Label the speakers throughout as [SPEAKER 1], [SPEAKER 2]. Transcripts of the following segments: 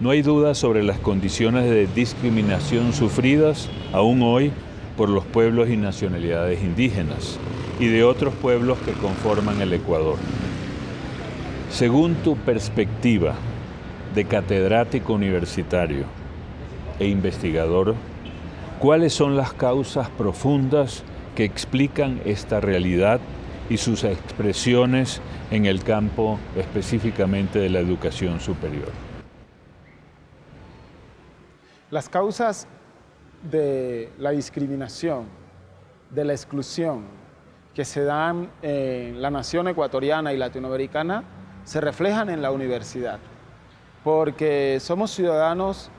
[SPEAKER 1] No hay duda sobre las condiciones de discriminación sufridas aún hoy por los pueblos y nacionalidades indígenas y de otros pueblos que conforman el Ecuador. Según tu perspectiva de catedrático universitario e investigador, ¿cuáles son las causas profundas que explican esta realidad y sus expresiones en el campo específicamente de la educación superior.
[SPEAKER 2] Las causas de la discriminación, de la exclusión que se dan en la nación ecuatoriana y latinoamericana se reflejan en la universidad, porque somos ciudadanos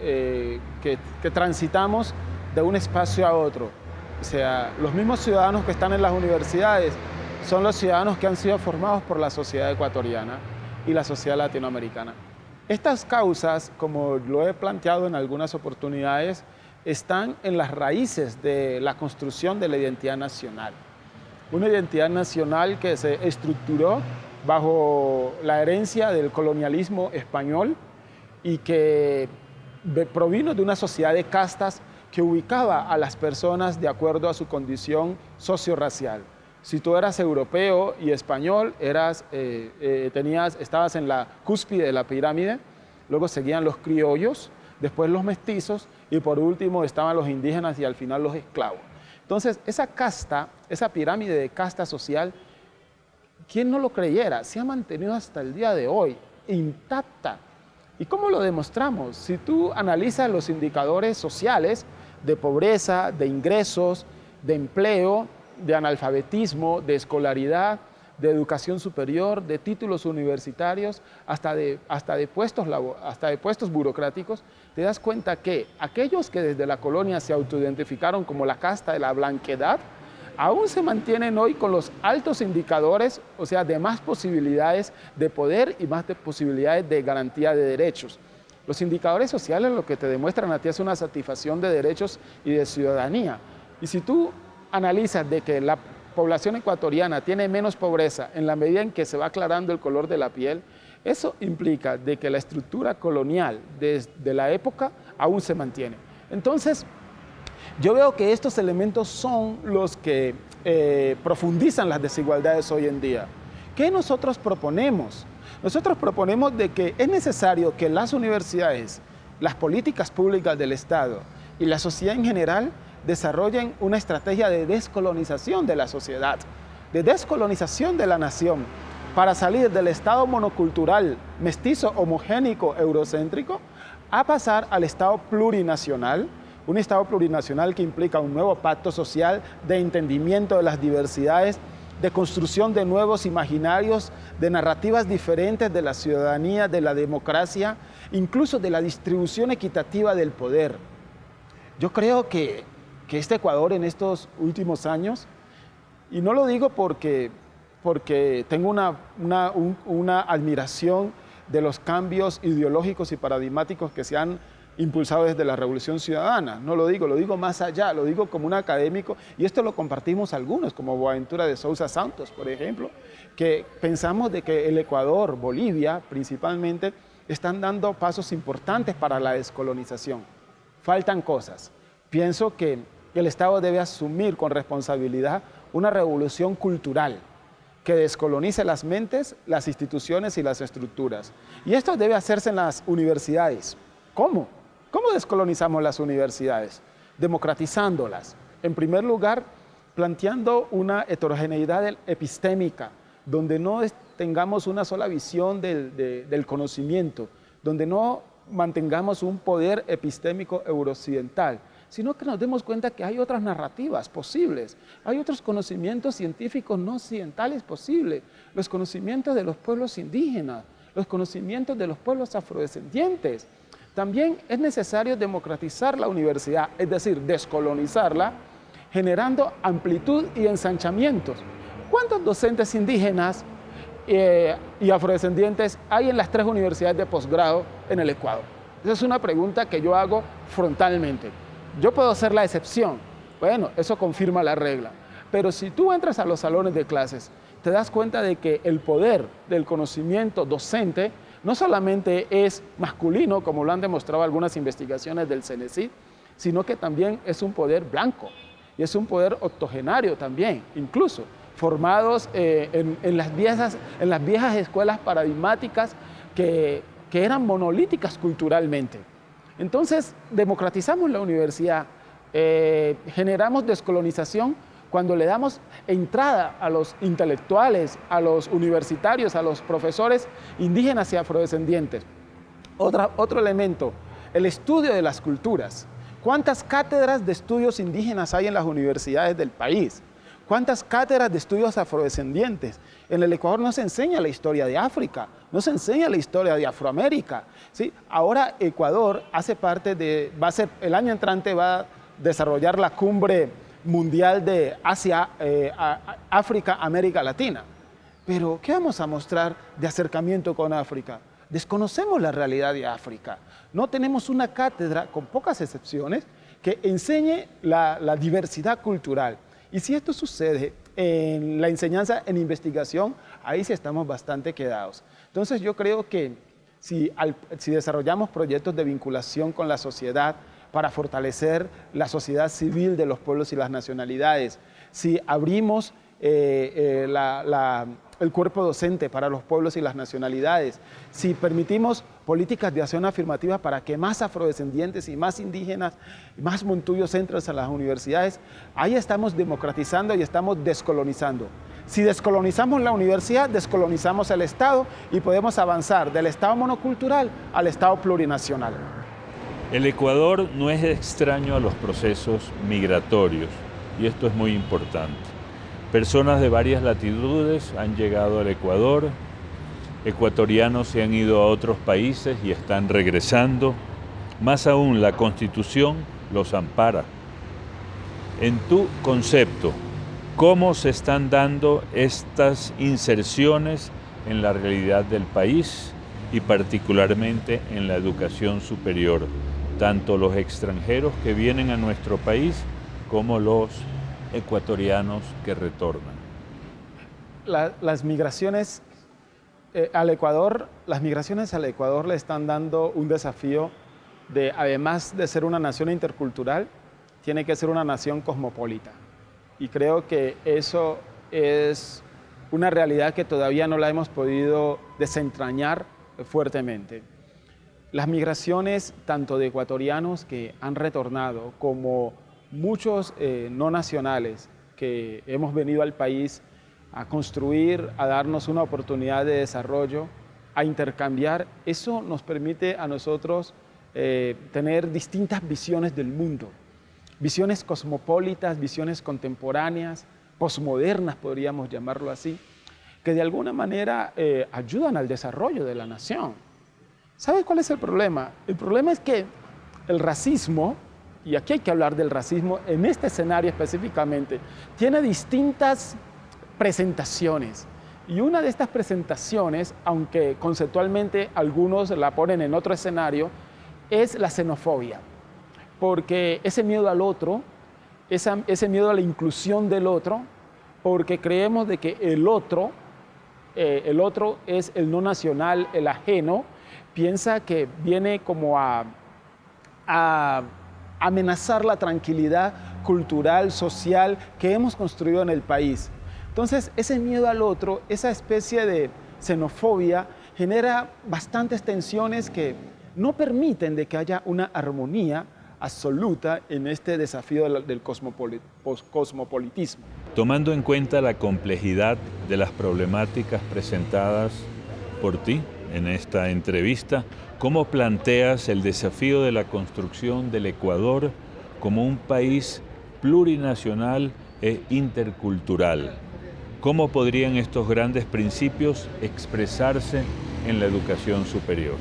[SPEAKER 2] eh, que, que transitamos de un espacio a otro. O sea, los mismos ciudadanos que están en las universidades son los ciudadanos que han sido formados por la sociedad ecuatoriana y la sociedad latinoamericana. Estas causas, como lo he planteado en algunas oportunidades, están en las raíces de la construcción de la identidad nacional. Una identidad nacional que se estructuró bajo la herencia del colonialismo español y que provino de una sociedad de castas que ubicaba a las personas de acuerdo a su condición socio-racial. Si tú eras europeo y español, eras, eh, eh, tenías, estabas en la cúspide de la pirámide, luego seguían los criollos, después los mestizos y por último estaban los indígenas y al final los esclavos. Entonces, esa casta, esa pirámide de casta social, ¿quién no lo creyera? Se ha mantenido hasta el día de hoy, intacta. ¿Y cómo lo demostramos? Si tú analizas los indicadores sociales de pobreza, de ingresos, de empleo, de analfabetismo, de escolaridad, de educación superior, de títulos universitarios, hasta de, hasta de, puestos, hasta de puestos burocráticos, te das cuenta que aquellos que desde la colonia se autoidentificaron como la casta de la blanquedad, aún se mantienen hoy con los altos indicadores, o sea, de más posibilidades de poder y más de posibilidades de garantía de derechos. Los indicadores sociales lo que te demuestran a ti es una satisfacción de derechos y de ciudadanía. Y si tú analizas de que la población ecuatoriana tiene menos pobreza en la medida en que se va aclarando el color de la piel, eso implica de que la estructura colonial desde la época aún se mantiene. Entonces, yo veo que estos elementos son los que eh, profundizan las desigualdades hoy en día. ¿Qué nosotros proponemos? Nosotros proponemos de que es necesario que las universidades, las políticas públicas del Estado y la sociedad en general desarrollen una estrategia de descolonización de la sociedad, de descolonización de la nación, para salir del estado monocultural, mestizo, homogénico, eurocéntrico, a pasar al estado plurinacional, un estado plurinacional que implica un nuevo pacto social de entendimiento de las diversidades, de construcción de nuevos imaginarios, de narrativas diferentes de la ciudadanía, de la democracia, incluso de la distribución equitativa del poder. Yo creo que que este Ecuador en estos últimos años, y no lo digo porque, porque tengo una, una, admiración de los cambios ideológicos y paradigmáticos que se han impulsado desde la Revolución Ciudadana. No lo digo, lo digo más allá, lo digo como un académico, y esto lo compartimos algunos, como Boaventura de Sousa Santos, por ejemplo, que pensamos de que el Ecuador, Bolivia principalmente, están dando pasos importantes para la descolonización. Faltan cosas. Pienso que el Estado debe asumir con responsabilidad una revolución cultural que descolonice las mentes, las instituciones y las estructuras. Y esto debe hacerse en las universidades. ¿Cómo? ¿Cómo descolonizamos las universidades? Democratizándolas. En primer lugar, planteando una heterogeneidad epistémica, donde no tengamos una sola visión del, del conocimiento, donde no mantengamos un poder epistémico eurooccidental, sino que nos demos cuenta que hay otras narrativas posibles, hay otros conocimientos científicos no occidentales posibles, los conocimientos de los pueblos indígenas, los conocimientos de los pueblos afrodescendientes. También es necesario democratizar la universidad, es decir, descolonizarla, generando amplitud y ensanchamientos. ¿Cuántos docentes indígenas eh, y afrodescendientes hay en las tres universidades de posgrado en el Ecuador? Esa es una pregunta que yo hago frontalmente. Yo puedo ser la excepción. Bueno, eso confirma la regla. Pero si tú entras a los salones de clases, te das cuenta de que el poder del conocimiento docente no solamente es masculino, como lo han demostrado algunas investigaciones del CENESID, sino que también es un poder blanco y es un poder octogenario también, incluso formados eh, en, las viejas, escuelas paradigmáticas que eran monolíticas culturalmente. Entonces, democratizamos la universidad, eh, generamos descolonización cuando le damos entrada a los intelectuales, a los universitarios, a los profesores indígenas y afrodescendientes. otro elemento, el estudio de las culturas. ¿Cuántas cátedras de estudios indígenas hay en las universidades del país? ¿Cuántas cátedras de estudios afrodescendientes? En el Ecuador no se enseña la historia de África, no se enseña la historia de Afroamérica. ¿sí? Ahora Ecuador hace parte de, va a ser, el año entrante va a desarrollar la cumbre mundial de Asia, eh, África, América Latina. Pero, ¿qué vamos a mostrar de acercamiento con África? Desconocemos la realidad de África. No tenemos una cátedra, con pocas excepciones, que enseñe la, la diversidad cultural. Y si esto sucede en la enseñanza, en investigación, ahí sí estamos bastante quedados. Entonces yo creo que si, desarrollamos proyectos de vinculación con la sociedad, para fortalecer la sociedad civil de los pueblos y las nacionalidades. Si abrimos eh, eh, el cuerpo docente para los pueblos y las nacionalidades, si permitimos políticas de acción afirmativa para que más afrodescendientes y más indígenas, más montuyos entren a las universidades, ahí estamos democratizando y estamos descolonizando. Si descolonizamos la universidad, descolonizamos el Estado y podemos avanzar del Estado monocultural al Estado plurinacional.
[SPEAKER 1] El Ecuador no es extraño a los procesos migratorios y esto es muy importante. Personas de varias latitudes han llegado al Ecuador, ecuatorianos se han ido a otros países y están regresando. Más aún, la Constitución los ampara. En tu concepto, ¿cómo se están dando estas inserciones en la realidad del país y particularmente en la educación superior? tanto los extranjeros que vienen a nuestro país como los ecuatorianos que retornan.
[SPEAKER 2] las migraciones eh, al Ecuador, las migraciones al Ecuador le están dando un desafío de, además de ser una nación intercultural, tiene que ser una nación cosmopolita. Y creo que eso es una realidad que todavía no la hemos podido desentrañar fuertemente. Las migraciones tanto de ecuatorianos que han retornado como muchos eh, no nacionales que hemos venido al país a construir, a darnos una oportunidad de desarrollo, a intercambiar, eso nos permite a nosotros eh, tener distintas visiones del mundo, visiones cosmopolitas, visiones contemporáneas, posmodernas podríamos llamarlo así, que de alguna manera eh, ayudan al desarrollo de la nación. ¿Sabe cuál es el problema? El problema es que el racismo, y aquí hay que hablar del racismo en este escenario específicamente, tiene distintas presentaciones. Y una de estas presentaciones, aunque conceptualmente algunos la ponen en otro escenario, es la xenofobia. Porque ese miedo al otro, ese miedo a la inclusión del otro, porque creemos de que el otro, eh, el otro es el no nacional, el ajeno, piensa que viene como a, amenazar la tranquilidad cultural, social que hemos construido en el país. Entonces, ese miedo al otro, esa especie de xenofobia, genera bastantes tensiones que no permiten de que haya una armonía absoluta en este desafío del cosmopolitismo.
[SPEAKER 1] Tomando en cuenta la complejidad de las problemáticas presentadas por ti, en esta entrevista, cómo planteas el desafío de la construcción del Ecuador como un país plurinacional e intercultural. ¿Cómo podrían estos grandes principios expresarse en la educación superior?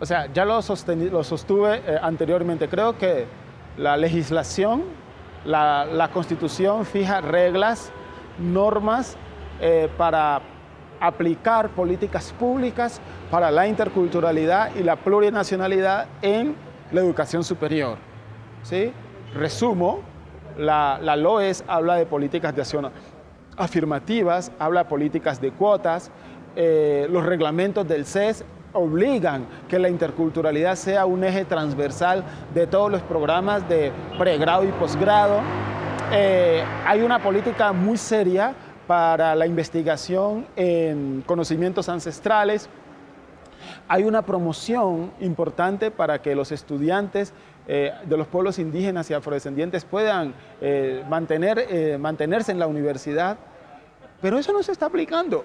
[SPEAKER 2] O sea, ya lo, sostuve eh, anteriormente. Creo que la legislación, la, constitución fija reglas, normas eh, para aplicar políticas públicas para la interculturalidad y la plurinacionalidad en la educación superior. ¿sí? Resumo, la, la LOES habla de políticas de acción afirmativas, habla de políticas de cuotas, eh, los reglamentos del CES obligan que la interculturalidad sea un eje transversal de todos los programas de pregrado y posgrado. Eh, hay una política muy seria para la investigación en conocimientos ancestrales. Hay una promoción importante para que los estudiantes eh, de los pueblos indígenas y afrodescendientes puedan eh, mantener, mantenerse en la universidad, pero eso no se está aplicando.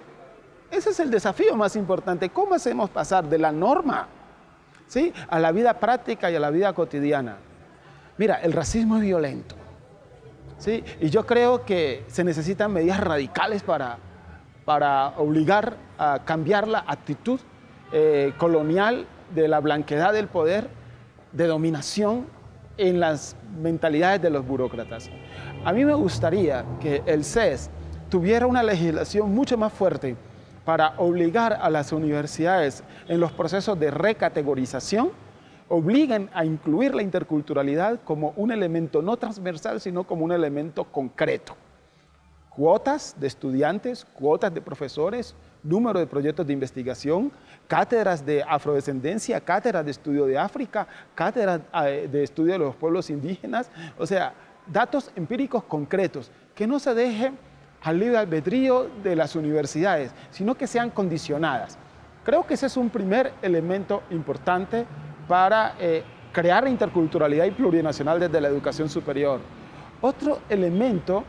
[SPEAKER 2] Ese es el desafío más importante. ¿Cómo hacemos pasar de la norma ¿sí? a la vida práctica y a la vida cotidiana? Mira, el racismo es violento. ¿Sí? Y yo creo que se necesitan medidas radicales para, para obligar a cambiar la actitud eh, colonial de la blanquedad del poder, de dominación en las mentalidades de los burócratas. A mí me gustaría que el CES tuviera una legislación mucho más fuerte para obligar a las universidades en los procesos de recategorización, obliguen a incluir la interculturalidad como un elemento no transversal, sino como un elemento concreto. Cuotas de estudiantes, cuotas de profesores, número de proyectos de investigación, cátedras de afrodescendencia, cátedras de estudio de África, cátedras eh, de estudio de los pueblos indígenas, o sea, datos empíricos concretos, que no se dejen al libre albedrío de las universidades, sino que sean condicionadas. Creo que ese es un primer elemento importante para eh, crear interculturalidad y plurinacional desde la educación superior. Otro elemento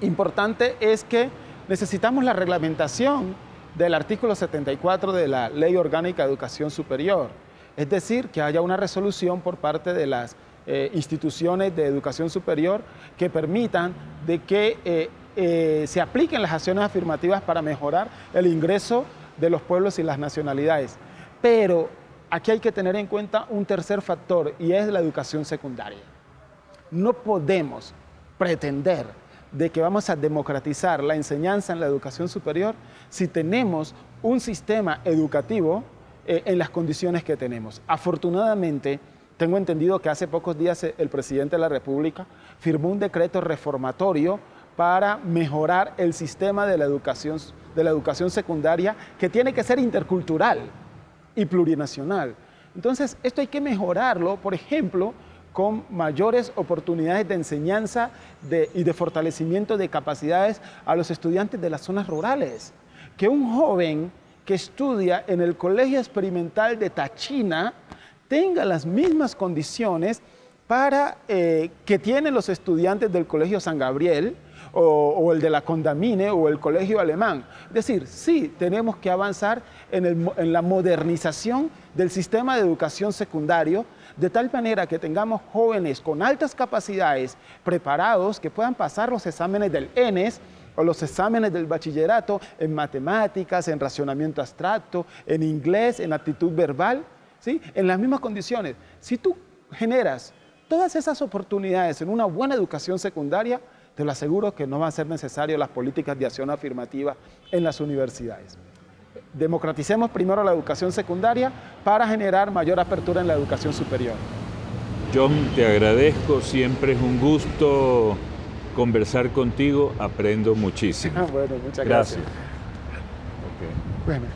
[SPEAKER 2] importante es que necesitamos la reglamentación del artículo 74 de la Ley Orgánica de Educación Superior, es decir, que haya una resolución por parte de las eh, instituciones de educación superior que permitan de que eh, se apliquen las acciones afirmativas para mejorar el ingreso de los pueblos y las nacionalidades. Pero aquí hay que tener en cuenta un tercer factor y es la educación secundaria. No podemos pretender de que vamos a democratizar la enseñanza en la educación superior si tenemos un sistema educativo eh, en las condiciones que tenemos. Afortunadamente, tengo entendido que hace pocos días el presidente de la República firmó un decreto reformatorio para mejorar el sistema de la educación, de la educación secundaria que tiene que ser intercultural y plurinacional. Entonces, esto hay que mejorarlo, por ejemplo, con mayores oportunidades de enseñanza y de fortalecimiento de capacidades a los estudiantes de las zonas rurales. Que un joven que estudia en el Colegio Experimental de Tachina tenga las mismas condiciones para eh, que tienen los estudiantes del Colegio San Gabriel, o, el de la Condamine o el colegio alemán. Es decir, sí, tenemos que avanzar en, la modernización del sistema de educación secundario, de tal manera que tengamos jóvenes con altas capacidades, preparados, que puedan pasar los exámenes del ENES, o los exámenes del bachillerato en matemáticas, en racionamiento abstracto, en inglés, en actitud verbal, ¿sí? en las mismas condiciones. Si tú generas todas esas oportunidades en una buena educación secundaria, te lo aseguro que no van a ser necesarias las políticas de acción afirmativa en las universidades. Democraticemos primero la educación secundaria para generar mayor apertura en la educación superior.
[SPEAKER 1] John, te agradezco, siempre es un gusto conversar contigo, aprendo muchísimo.
[SPEAKER 2] bueno, muchas gracias.
[SPEAKER 1] gracias.
[SPEAKER 2] Bueno.